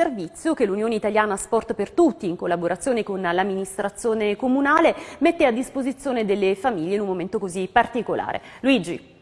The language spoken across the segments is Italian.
servizio che l'Unione Italiana Sport per Tutti, in collaborazione con l'amministrazione comunale, mette a disposizione delle famiglie in un momento così particolare. Luigi.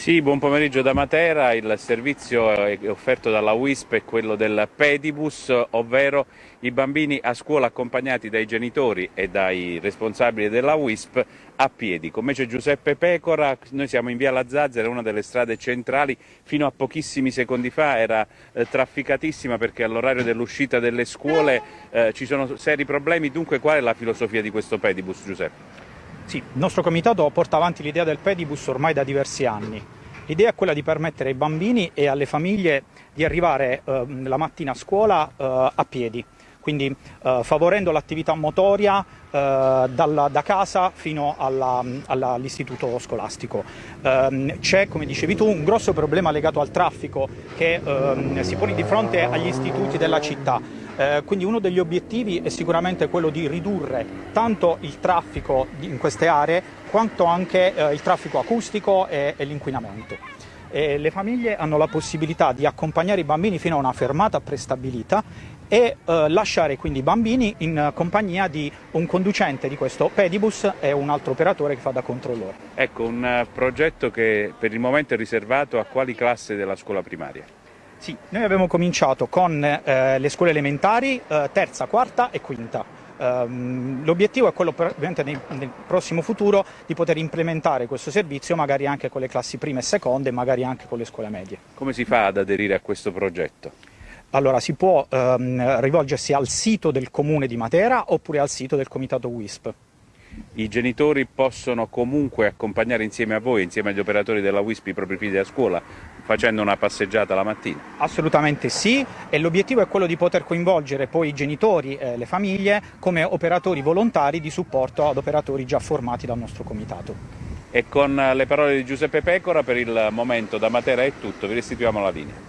Sì, buon pomeriggio da Matera, il servizio offerto dalla WISP è quello del pedibus, ovvero i bambini a scuola accompagnati dai genitori e dai responsabili della WISP a piedi. Come c'è Giuseppe Pecora, noi siamo in via La Zazzera, una delle strade centrali, fino a pochissimi secondi fa era eh, trafficatissima perché all'orario dell'uscita delle scuole eh, ci sono seri problemi, dunque qual è la filosofia di questo pedibus Giuseppe? Sì, il nostro comitato porta avanti l'idea del pedibus ormai da diversi anni. L'idea è quella di permettere ai bambini e alle famiglie di arrivare eh, la mattina a scuola eh, a piedi, quindi eh, favorendo l'attività motoria eh, dalla, da casa fino all'istituto scolastico. Ehm, c'è, come dicevi tu, un grosso problema legato al traffico che ehm, si pone di fronte agli istituti della città. Eh, quindi uno degli obiettivi è sicuramente quello di ridurre tanto il traffico in queste aree quanto anche eh, il traffico acustico e, e l'inquinamento. E le famiglie hanno la possibilità di accompagnare i bambini fino a una fermata prestabilita e eh, lasciare quindi i bambini in compagnia di un conducente di questo pedibus e un altro operatore che fa da controllore. Ecco, un eh, progetto che per il momento è riservato a quali classi della scuola primaria? Sì, noi abbiamo cominciato con eh, le scuole elementari, eh, terza, quarta e quinta. Um, l'obiettivo è quello ovviamente nel, nel, prossimo futuro di poter implementare questo servizio magari anche con le classi prime e seconde e magari anche con le scuole medie. Come si fa ad aderire a questo progetto? Allora si può um, rivolgersi al sito del comune di Matera oppure al sito del comitato WISP. I genitori possono comunque accompagnare insieme a voi, insieme agli operatori della WISP, i propri figli a scuola, facendo una passeggiata la mattina? Assolutamente sì e l'obiettivo è quello di poter coinvolgere poi i genitori e le famiglie come operatori volontari di supporto ad operatori già formati dal nostro comitato. E con le parole di Giuseppe Pecora per il momento da Matera è tutto, vi restituiamo la linea.